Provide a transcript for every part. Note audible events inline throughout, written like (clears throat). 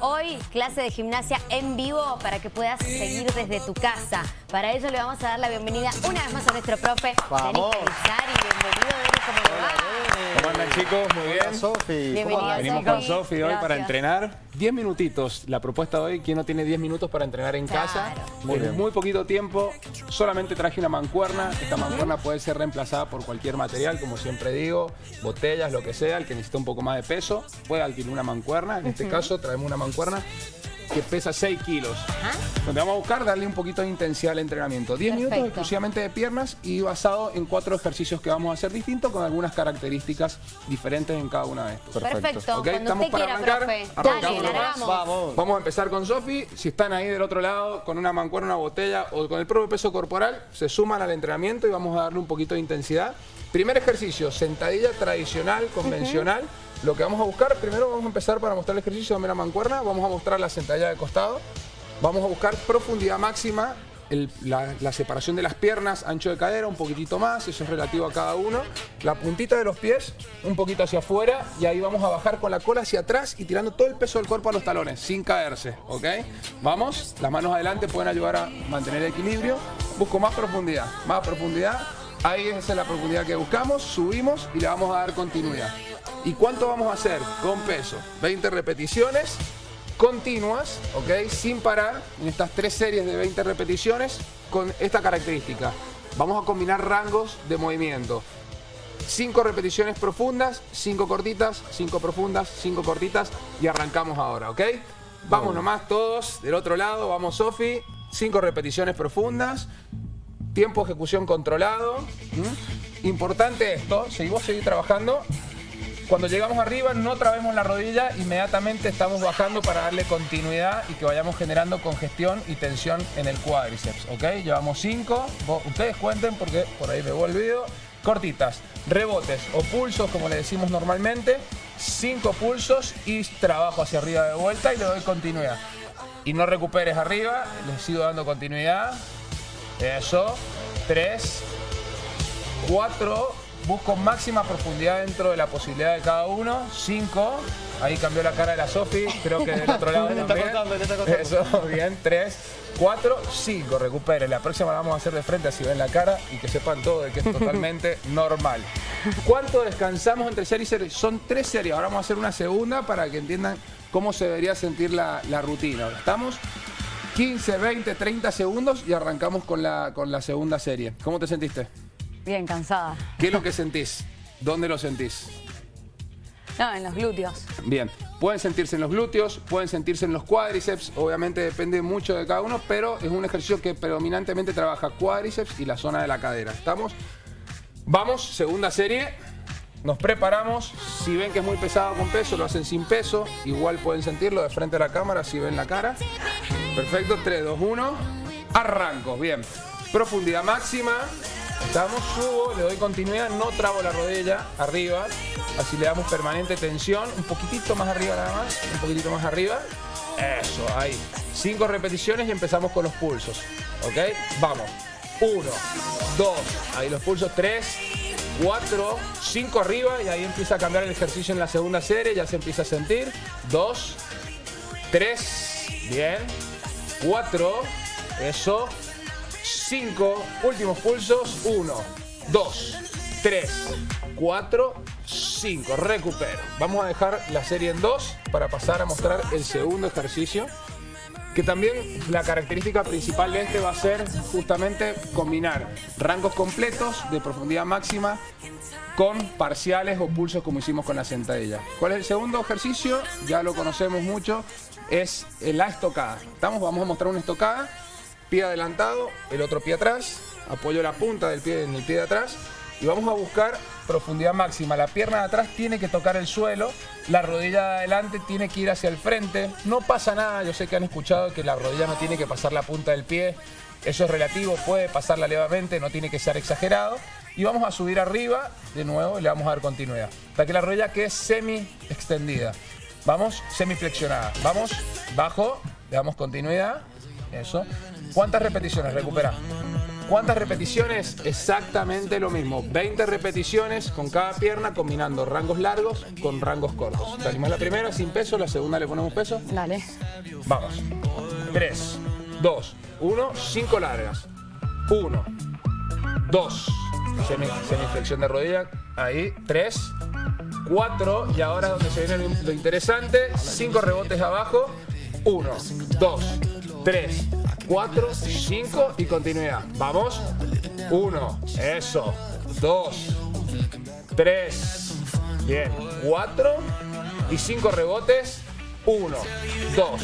hoy clase de gimnasia en vivo para que puedas seguir desde tu casa. Para ello le vamos a dar la bienvenida una vez más a nuestro profe, Vamos. Denis. Bienvenido, Denis, ¿cómo le va? ¿Cómo andan chicos? Muy bien. Hola, Sofi. Venimos con Sofi hoy para entrenar 10 minutitos. La propuesta de hoy, ¿quién no tiene 10 minutos para entrenar en Claro. casa? Muy bien. muy poquito tiempo, solamente traje una mancuerna. Esta mancuerna puede ser reemplazada por cualquier material, como siempre digo, botellas, lo que sea. El que necesita un poco más de peso puede alquilar una mancuerna. En este caso traemos una mancuerna que pesa 6 kilos. Ajá. Donde vamos a buscar darle un poquito de intensidad al entrenamiento. 10 minutos Perfecto. exclusivamente de piernas y basado en cuatro ejercicios que vamos a hacer distintos con algunas características diferentes en cada una de estos. Perfecto. Ok, Cuando estamos usted para quiera, arrancar. profe. Arrancamos Dale, largamos. Vamos. Vamos a empezar con Sofi. Si están ahí del otro lado con una mancuerna, una botella o con el propio peso corporal, se suman al entrenamiento y vamos a darle un poquito de intensidad. Primer ejercicio, sentadilla tradicional, convencional. Lo que vamos a buscar, primero vamos a empezar para mostrar el ejercicio de la mancuerna. Vamos a mostrar la sentadilla de costado. Vamos a buscar profundidad máxima, la, la separación de las piernas, ancho de cadera, un poquitito más, eso es relativo a cada uno. La puntita de los pies, un poquito hacia afuera, y ahí vamos a bajar con la cola hacia atrás y tirando todo el peso del cuerpo a los talones, sin caerse, ¿ok? Vamos, las manos adelante pueden ayudar a mantener el equilibrio. Busco más profundidad, más profundidad. Ahí esa es la profundidad que buscamos, subimos y le vamos a dar continuidad. ¿Y cuánto vamos a hacer? Con peso. 20 repeticiones continuas, ¿ok? Sin parar, en estas tres series de 20 repeticiones, con esta característica. Vamos a combinar rangos de movimiento. 5 repeticiones profundas, 5 cortitas, 5 profundas, 5 cortitas y arrancamos ahora, ¿ok? Vamos nomás todos del otro lado, vamos Sofi, 5 repeticiones profundas, tiempo de ejecución controlado. ¿m? Importante esto, seguimos seguir trabajando. Cuando llegamos arriba no trabemos la rodilla, inmediatamente estamos bajando para darle continuidad y que vayamos generando congestión y tensión en el cuádriceps, ¿ok? Llevamos 5, ustedes cuenten porque por ahí me voy el video. Cortitas, rebotes o pulsos como le decimos normalmente, 5 pulsos y trabajo hacia arriba de vuelta y le doy continuidad. Y no recuperes arriba, les sigo dando continuidad. Eso, 3, 4, busco máxima profundidad dentro de la posibilidad de cada uno. 5, ahí cambió la cara de la Sofi, creo que del otro lado (laughs) está también. costando, te está costando. Eso, bien, 3, 4, 5, recupere. La próxima la vamos a hacer de frente así ven la cara y que sepan todo de que es (laughs) totalmente normal. ¿Cuánto descansamos entre serie y serie? Son tres series, ahora vamos a hacer una segunda para que entiendan cómo se debería sentir la, la rutina. Estamos 15, 20, 30 segundos y arrancamos con la, con la segunda serie. ¿Cómo te sentiste? Bien, cansada. ¿Qué es lo que sentís? ¿Dónde lo sentís? No, en los glúteos. Bien, pueden sentirse en los glúteos, pueden sentirse en los cuádriceps, obviamente depende mucho de cada uno, pero es un ejercicio que predominantemente trabaja cuádriceps y la zona de la cadera. ¿Estamos? Vamos, segunda serie. Nos preparamos. Si ven que es muy pesado con peso, lo hacen sin peso. Igual pueden sentirlo de frente a la cámara si ven la cara. Perfecto, 3, 2, 1. Arranco, bien. Profundidad máxima. Estamos, subo, le doy continuidad, no trabo la rodilla arriba. Así le damos permanente tensión. Un poquitito más arriba nada más. Un poquitito más arriba. Eso, ahí. Cinco repeticiones y empezamos con los pulsos. ¿Ok? Vamos. Uno, dos, ahí los pulsos, tres, cuatro, cinco arriba y ahí empieza a cambiar el ejercicio en la segunda serie, ya se empieza a sentir. Dos, tres, bien, cuatro, eso, cinco, últimos pulsos, uno, dos, tres, cuatro, cinco, recupero. Vamos a dejar la serie en dos para pasar a mostrar el segundo ejercicio que también la característica principal de este va a ser justamente combinar rangos completos de profundidad máxima con parciales o pulsos como hicimos con la sentadilla. ¿Cuál es el segundo ejercicio? Ya lo conocemos mucho, es la estocada. ¿Estamos? Vamos a mostrar una estocada, pie adelantado, el otro pie atrás, apoyo la punta del pie en el pie de atrás y vamos a buscar profundidad máxima. La pierna de atrás tiene que tocar el suelo, la rodilla de adelante tiene que ir hacia el frente. No pasa nada, yo sé que han escuchado que la rodilla no tiene que pasar la punta del pie. Eso es relativo, puede pasarla levemente, no tiene que ser exagerado. Y vamos a subir arriba de nuevo y le vamos a dar continuidad. Hasta que la rodilla quede semi extendida. Vamos, semi flexionada. Vamos, bajo, le damos continuidad. Eso. ¿Cuántas repeticiones? Recupera. ¿Cuántas repeticiones? Exactamente lo mismo. 20 repeticiones con cada pierna, combinando rangos largos con rangos cortos. ¿Te animas la primera sin peso? ¿La segunda le ponemos peso? Dale. Vamos. 3, 2, 1, 5 largas. 1, 2, semiflexión de rodilla. Ahí, 3, 4, y ahora donde se viene lo interesante, 5 rebotes abajo. 1, 2, 3, 4, 5 y continuidad. Vamos. 1, eso. 2, 3, bien. 4 y 5 rebotes. 1, 2,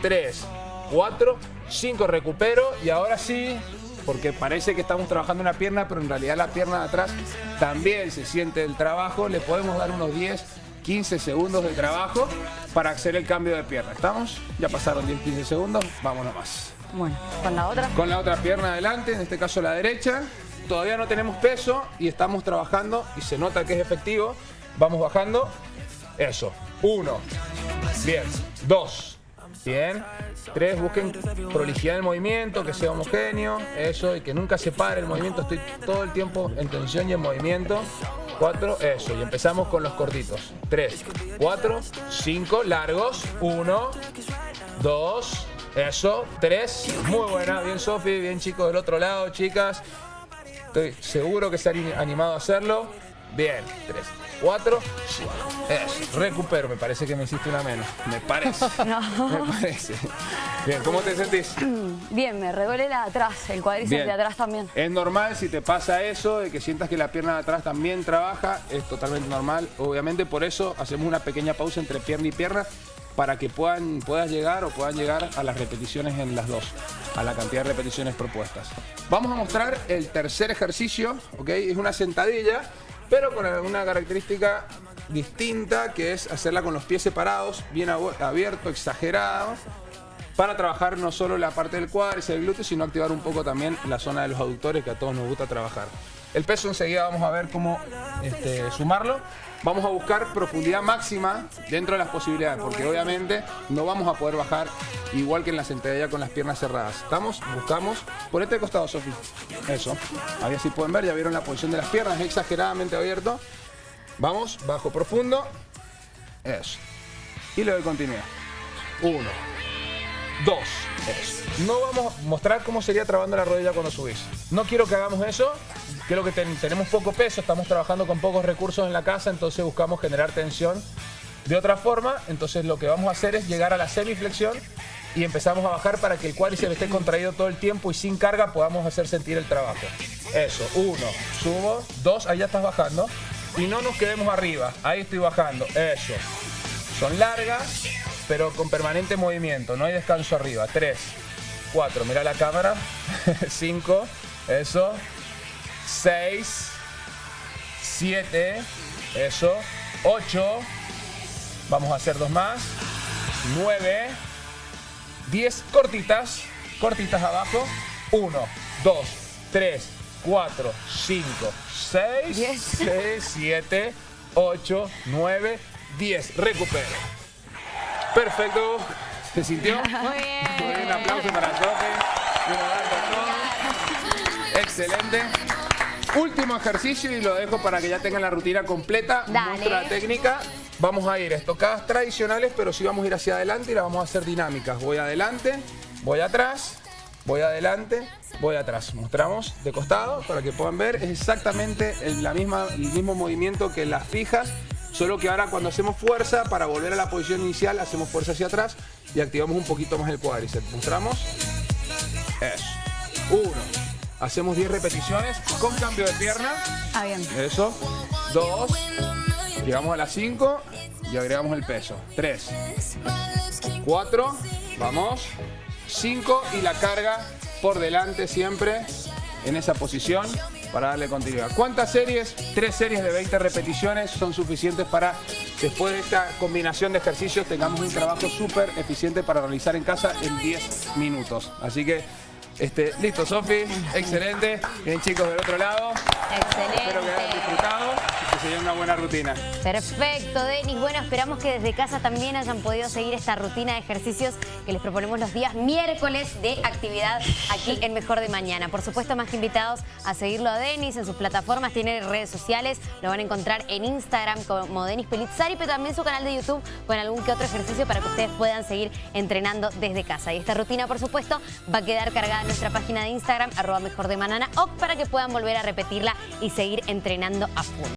3, 4, 5 recupero y ahora sí, porque parece que estamos trabajando una pierna, pero en realidad la pierna de atrás también se siente el trabajo, le podemos dar unos 10, 15 segundos de trabajo para hacer el cambio de pierna. ¿Estamos? Ya pasaron 10, 15 segundos, vámonos más. Bueno, con la otra. Con la otra pierna adelante, en este caso la derecha. Todavía no tenemos peso y estamos trabajando y se nota que es efectivo. Vamos bajando. Eso. Uno. Bien. Dos. Bien. Tres, busquen prolijidad del movimiento, que sea homogéneo. Eso, y que nunca se pare el movimiento. Estoy todo el tiempo en tensión y en movimiento. Cuatro, eso. Y empezamos con los cortitos. Tres, cuatro, cinco, largos. Uno, dos, eso. Tres, muy buena. Bien, Sofi. Bien, chicos del otro lado, chicas. Estoy seguro que se han animado a hacerlo. Bien, tres, cuatro. Eso, recupero. Me parece que me hiciste una menos. Me parece. (laughs) Me parece. Bien, ¿cómo te sentís? (clears throat) Bien, me reduele la de atrás, el cuádriceps de atrás también. Es normal si te pasa eso, de que sientas que la pierna de atrás también trabaja, es totalmente normal. Obviamente por eso hacemos una pequeña pausa entre pierna y pierna para que puedan, puedas llegar o puedan llegar a las repeticiones en las dos, a la cantidad de repeticiones propuestas. Vamos a mostrar el tercer ejercicio, ¿ok? Es una sentadilla, pero con una característica distinta, que es hacerla con los pies separados, bien abierto, exagerado, para trabajar no solo la parte del cuádriceps, del glúteo, sino activar un poco también la zona de los aductores que a todos nos gusta trabajar. El peso enseguida vamos a ver cómo este, sumarlo. Vamos a buscar profundidad máxima dentro de las posibilidades, porque obviamente no vamos a poder bajar igual que en la sentadilla con las piernas cerradas. ¿Estamos? Buscamos. Por este costado, Sofi. Eso. A ver si pueden ver, ya vieron la posición de las piernas, exageradamente abierto. Vamos, bajo profundo. Eso. Y le doy continuidad. Uno, dos. No vamos a mostrar cómo sería trabando la rodilla cuando subís. No quiero que hagamos eso. Creo que ten- tenemos poco peso, estamos trabajando con pocos recursos en la casa, entonces buscamos generar tensión de otra forma. Entonces lo que vamos a hacer es llegar a la semiflexión y empezamos a bajar para que el cuádriceps esté contraído todo el tiempo y sin carga podamos hacer sentir el trabajo. Eso, uno, subo, dos, ahí ya estás bajando. Y no nos quedemos arriba, ahí estoy bajando, eso. Son largas, pero con permanente movimiento, no hay descanso arriba. 3, 4, mira la cámara. (laughs) 5, eso. 6, 7, eso. 8, vamos a hacer dos más. 9, 10 cortitas, cortitas abajo. 1, 2, 3, 4, 5, 6, Diez. 6, 7, 8, 9, 10. Recupero. Perfecto. ¿Se sintió? Muy Muy bien. un aplauso para Sofi. Excelente. Último ejercicio y lo dejo para que ya tengan la rutina completa. Dale. Muestro la técnica. Vamos a ir estocadas tradicionales, pero sí vamos a ir hacia adelante y la vamos a hacer dinámicas. Voy adelante, voy atrás, voy adelante, voy atrás. Mostramos de costado para que puedan ver. Es exactamente el, la misma, el mismo movimiento que las fijas, solo que ahora cuando hacemos fuerza, para volver a la posición inicial, hacemos fuerza hacia atrás y activamos un poquito más el cuádriceps. Mostramos. Eso. Uno. Hacemos 10 repeticiones con cambio de pierna. Ah, bien. Eso. Dos. Llegamos a las 5 y agregamos el peso. 3. 4. Vamos. 5 y la carga por delante siempre en esa posición para darle continuidad. ¿Cuántas series? Tres series de 20 repeticiones son suficientes para, después de esta combinación de ejercicios, tengamos un trabajo súper eficiente para realizar en casa en 10 minutos. Así que, este, listo, Sofi, excelente. Bien, chicos, del otro lado. Espero que hayan Excelente. disfrutado una buena rutina. Perfecto, Denis. Bueno, esperamos que desde casa también hayan podido seguir esta rutina de ejercicios que les proponemos los días miércoles de actividad aquí en Mejor de Mañana. Por supuesto, más que invitados a seguirlo a Denis en sus plataformas, tiene redes sociales, lo van a encontrar en Instagram como Denis Pelizzari, pero también su canal de YouTube con algún que otro ejercicio para que ustedes puedan seguir entrenando desde casa. Y esta rutina, por supuesto, va a quedar cargada en nuestra página de Instagram, arroba Mejor de Manana, o para que puedan volver a repetirla y seguir entrenando a full.